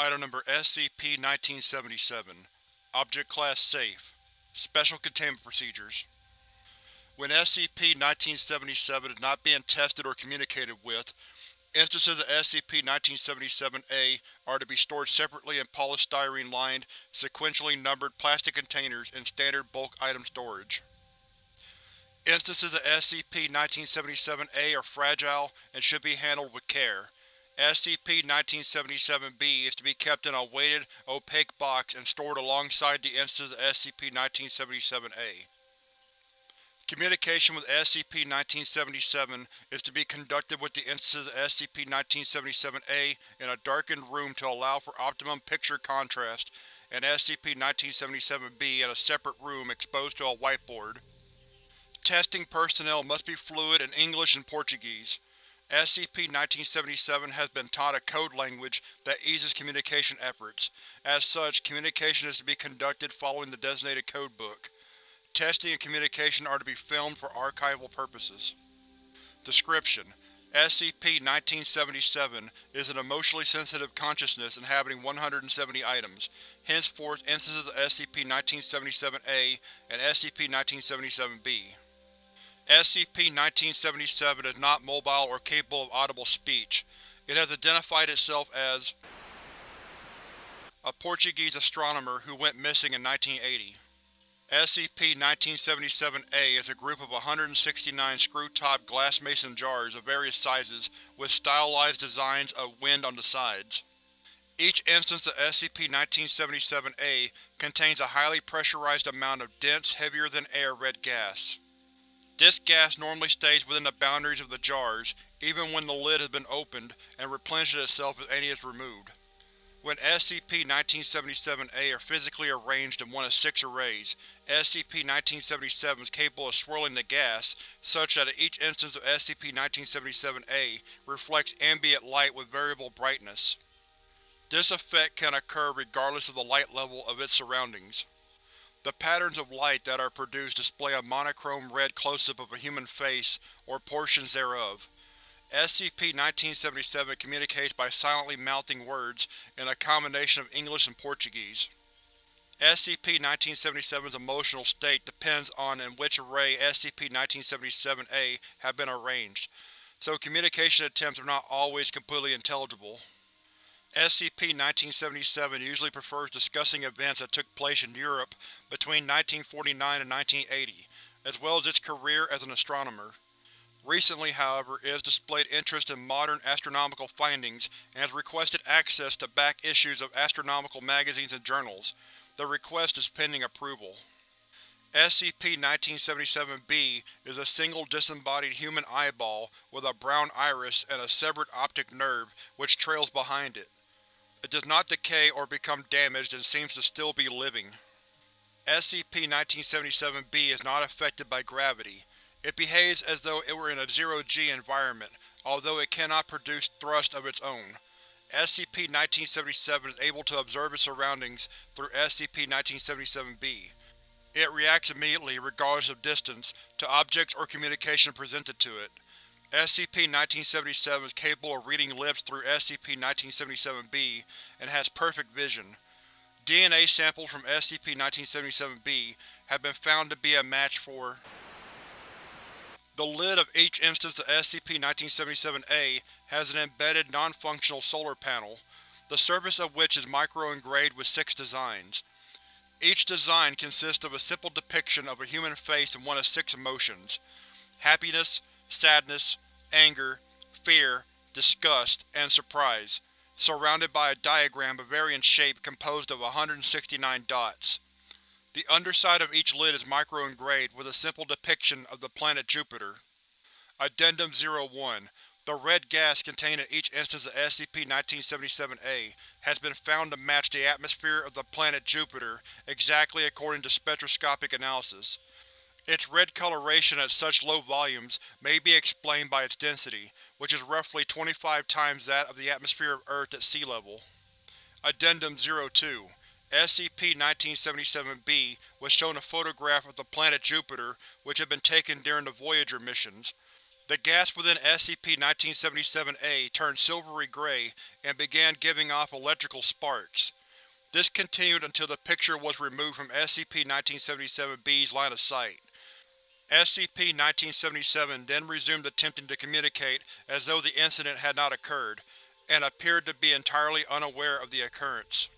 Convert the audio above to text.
Item Number SCP-1977 Object Class Safe Special Containment Procedures When SCP-1977 is not being tested or communicated with, instances of SCP-1977-A are to be stored separately in polystyrene-lined, sequentially numbered plastic containers in standard bulk item storage. Instances of SCP-1977-A are fragile and should be handled with care. SCP-1977-B is to be kept in a weighted, opaque box and stored alongside the instance of SCP-1977-A. Communication with SCP-1977 is to be conducted with the instances of SCP-1977-A in a darkened room to allow for optimum picture contrast, and SCP-1977-B in a separate room exposed to a whiteboard. Testing personnel must be fluent in English and Portuguese. SCP-1977 has been taught a code language that eases communication efforts. As such, communication is to be conducted following the designated codebook. Testing and communication are to be filmed for archival purposes. Description: SCP-1977 is an emotionally sensitive consciousness inhabiting 170 items, henceforth instances of SCP-1977-A and SCP-1977-B. SCP-1977 is not mobile or capable of audible speech. It has identified itself as a Portuguese astronomer who went missing in 1980. SCP-1977-A is a group of 169 screw-top glass mason jars of various sizes with stylized designs of wind on the sides. Each instance of SCP-1977-A contains a highly pressurized amount of dense, heavier-than-air red gas. This gas normally stays within the boundaries of the jars, even when the lid has been opened, and replenishes itself if any is removed. When SCP-1977-A are physically arranged in one of six arrays, SCP-1977 is capable of swirling the gas, such that each instance of SCP-1977-A reflects ambient light with variable brightness. This effect can occur regardless of the light level of its surroundings. The patterns of light that are produced display a monochrome red close-up of a human face or portions thereof. SCP-1977 communicates by silently mouthing words in a combination of English and Portuguese. SCP-1977's emotional state depends on in which array SCP-1977-A have been arranged, so communication attempts are not always completely intelligible. SCP-1977 usually prefers discussing events that took place in Europe between 1949 and 1980, as well as its career as an astronomer. Recently, however, it has displayed interest in modern astronomical findings and has requested access to back issues of astronomical magazines and journals. The request is pending approval. SCP-1977-B is a single disembodied human eyeball with a brown iris and a severed optic nerve which trails behind it. It does not decay or become damaged and seems to still be living. SCP-1977-B is not affected by gravity. It behaves as though it were in a zero-g environment, although it cannot produce thrust of its own. SCP-1977 is able to observe its surroundings through SCP-1977-B. It reacts immediately, regardless of distance, to objects or communication presented to it. SCP-1977 is capable of reading lips through SCP-1977-B and has perfect vision. DNA samples from SCP-1977-B have been found to be a match for the lid of each instance of SCP-1977-A has an embedded, non-functional solar panel, the surface of which is micro-engraved with six designs. Each design consists of a simple depiction of a human face and one of six emotions. Happiness, sadness, anger, fear, disgust, and surprise, surrounded by a diagram of varying shape composed of 169 dots. The underside of each lid is micro-engraved with a simple depiction of the planet Jupiter. Addendum 01 The red gas contained in each instance of SCP-1977-A has been found to match the atmosphere of the planet Jupiter exactly according to spectroscopic analysis. Its red coloration at such low volumes may be explained by its density, which is roughly 25 times that of the atmosphere of Earth at sea level. Addendum 02 SCP-1977-B was shown a photograph of the planet Jupiter which had been taken during the Voyager missions. The gas within SCP-1977-A turned silvery gray and began giving off electrical sparks. This continued until the picture was removed from SCP-1977-B's line of sight. SCP-1977 then resumed attempting to communicate as though the incident had not occurred, and appeared to be entirely unaware of the occurrence.